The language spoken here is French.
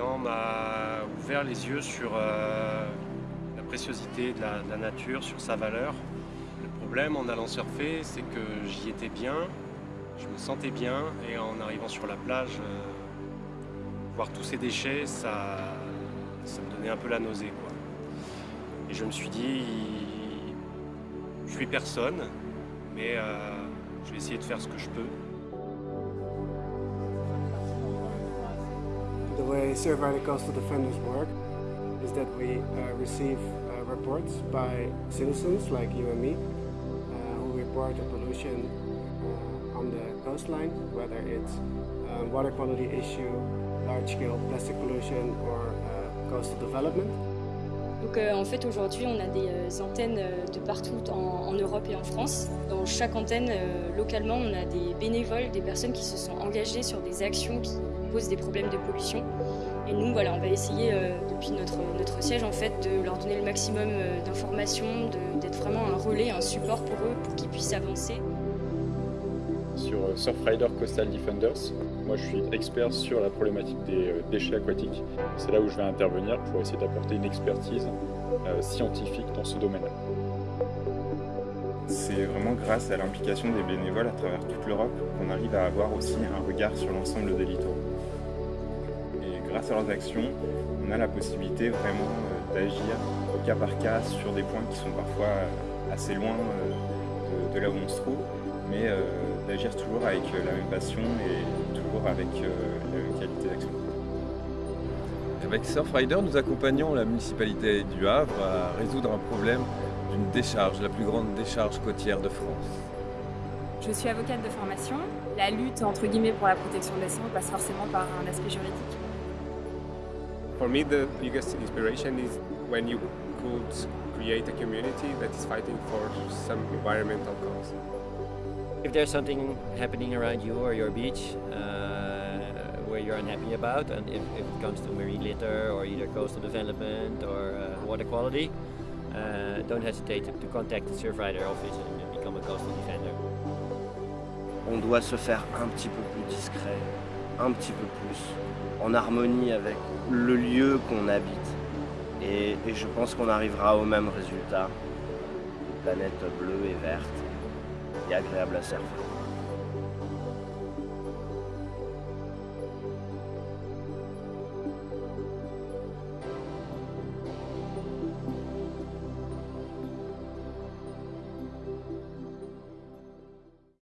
M'a ouvert les yeux sur euh, la préciosité de la, nature, sur sa valeur. Le problème en allant surfer, c'est que j'y étais bien, je me sentais bien, et en arrivant sur la plage, euh, voir tous ces déchets, ça, ça me donnait un peu la nausée. Et je me suis dit, je suis personne, mais euh, je vais essayer de faire ce que je peux. Way Survivor Coastal Defenders work is that we uh, receive uh, reports by citizens like you and me uh, who report a pollution uh, on the coastline, whether it's a water quality issue, large-scale plastic pollution or uh, coastal development. Donc euh, en fait aujourd'hui on a des euh, antennes euh, de partout en, en, Europe et en France. Dans chaque antenne localement on a des bénévoles, des personnes qui se sont engagées sur des actions qui des problèmes de pollution. Et nous voilà on va essayer depuis notre, notre siège en fait de leur donner le maximum d'informations, d'être vraiment un relais, un support pour eux pour qu'ils puissent avancer. Sur Surfrider Coastal Defenders, moi, je suis expert sur la problématique des euh, déchets aquatiques. C'est là où je vais intervenir pour essayer d'apporter une expertise euh, scientifique dans ce domaine. C'est vraiment grâce à l'implication des bénévoles à travers toute l'Europe qu'on arrive à avoir aussi un regard sur l'ensemble des littoraux. Et grâce à leurs actions, on a la possibilité vraiment euh, d'agir au cas par cas sur des points qui sont parfois assez loin de, là où on se trouve, mais d'agir toujours avec la même passion et toujours avec euh, la même qualité d'action. Avec Surfrider, nous accompagnons la municipalité du Havre à résoudre un problème d'une décharge, la plus grande décharge côtière de France. Je suis avocate de formation. La lutte entre guillemets pour la protection des sols passe forcément par un aspect juridique. For me, the biggest inspiration is when you could create a community that is fighting for some environmental cause. If there's something happening around you or your beach uh, where you're unhappy about, and if, if, it comes to marine litter or either coastal development or uh, water quality, uh, don't hesitate to, to contact the Surfrider office and become a coastal defender. On doit se faire un petit peu plus discret, un petit peu plus, en harmonie avec le lieu qu'on habite. Et, et je pense qu'on arrivera au même résultat, une planète bleue et verte et agréable à surfer.